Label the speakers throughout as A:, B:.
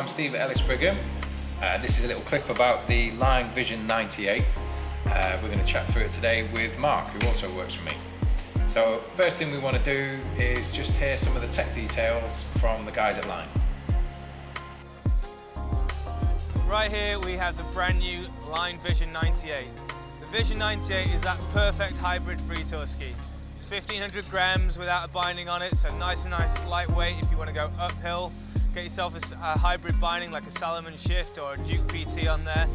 A: I'm Steve Ellis Brigham. Uh, this is a little clip about the Line Vision 98. Uh, we're going to chat through it today with Mark, who also works for me. So first thing we want to do is just hear some of the tech details from the guys at Line.
B: Right here we have the brand new Line Vision 98. The Vision 98 is that perfect hybrid free tour ski. It's 1500 grams without a binding on it, so nice and nice lightweight if you want to go uphill. Get yourself a, a hybrid binding like a Salomon Shift or a Duke PT on there.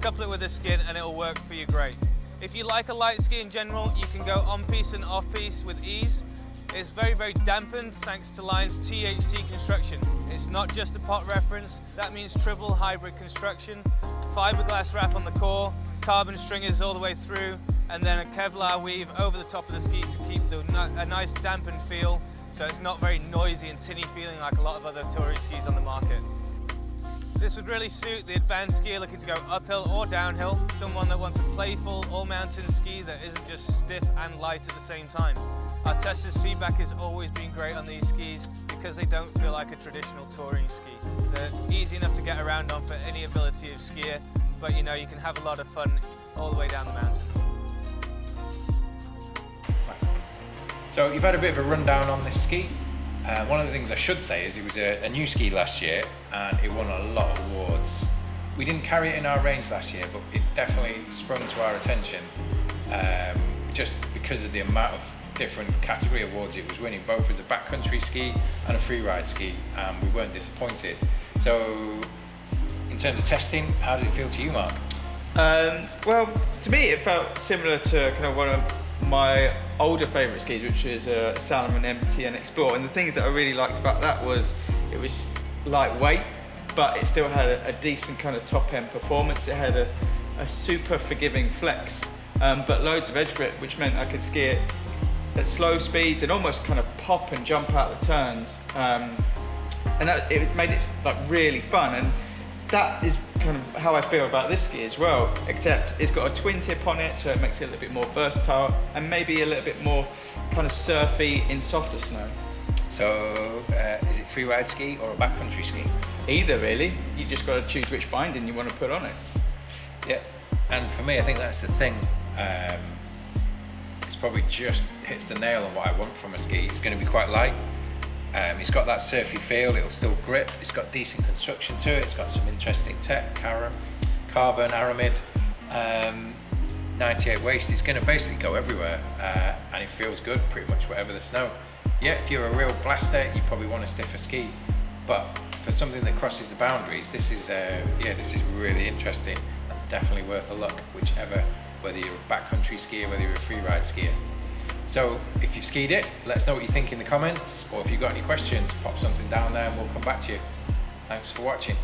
B: Couple it with a skin and it'll work for you great. If you like a light ski in general, you can go on piste and off piste with ease. It's very, very dampened thanks to Line's THC construction. It's not just a pot reference, that means triple hybrid construction, fiberglass wrap on the core, carbon stringers all the way through, and then a Kevlar weave over the top of the ski to keep the, a nice dampened feel, so it's not very noisy and tinny feeling like a lot of other touring skis on the market. This would really suit the advanced skier looking to go uphill or downhill, someone that wants a playful all-mountain ski that isn't just stiff and light at the same time. Our testers' feedback has always been great on these skis because they don't feel like a traditional touring ski. They're easy enough to get around on for any ability of skier, but you know, you can have a lot of fun all the way down the mountain.
A: So you've had a bit of a rundown on this ski. Uh, one of the things I should say is it was a, a, new ski last year and it won a lot of awards. We didn't carry it in our range last year, but it definitely sprung to our attention um, just because of the amount of different category awards it was winning, both as a backcountry ski and a freeride ski, and we weren't disappointed. So, in terms of testing, how did it feel to you, Mark?
C: Um, well, to me, it felt similar to kind of one of my older favourite skis, which is a Salomon and Explorer. And the things that I really liked about that was it was lightweight, but it still had a, a decent kind of top end performance. It had a, a super forgiving flex, um, but loads of edge grip, which meant I could ski it at slow speeds and almost kind of pop and jump out the turns. Um, and that, it made it like really fun. And that is kind of how I feel about this ski as well, except it's got a twin tip on it, so it makes it a little bit more versatile and maybe a little bit more kind of surfy in softer snow.
A: So, uh, is it freeride ski or a backcountry ski?
C: Either really. You just got to choose which binding you want to put on it.
A: Yeah, and for me, I think that's the thing. Um, it's probably just hits the nail on what I want from a ski. It's going to be quite light, um, it's got that surfy feel, it'll still grip, it's got decent construction to it, it's got some interesting tech, carbon, carbon aramid, um, 98 waist, it's going to basically go everywhere uh, and it feels good pretty much whatever the snow. Yeah, if you're a real blaster, you probably want a stiffer ski, but for something that crosses the boundaries, this is uh, yeah, this is really interesting and definitely worth a look, whichever, whether you're a backcountry skier, whether you're a freeride skier. So if you've skied it, let us know what you think in the comments, or if you've got any questions, pop something down there and we'll come back to you. Thanks for watching.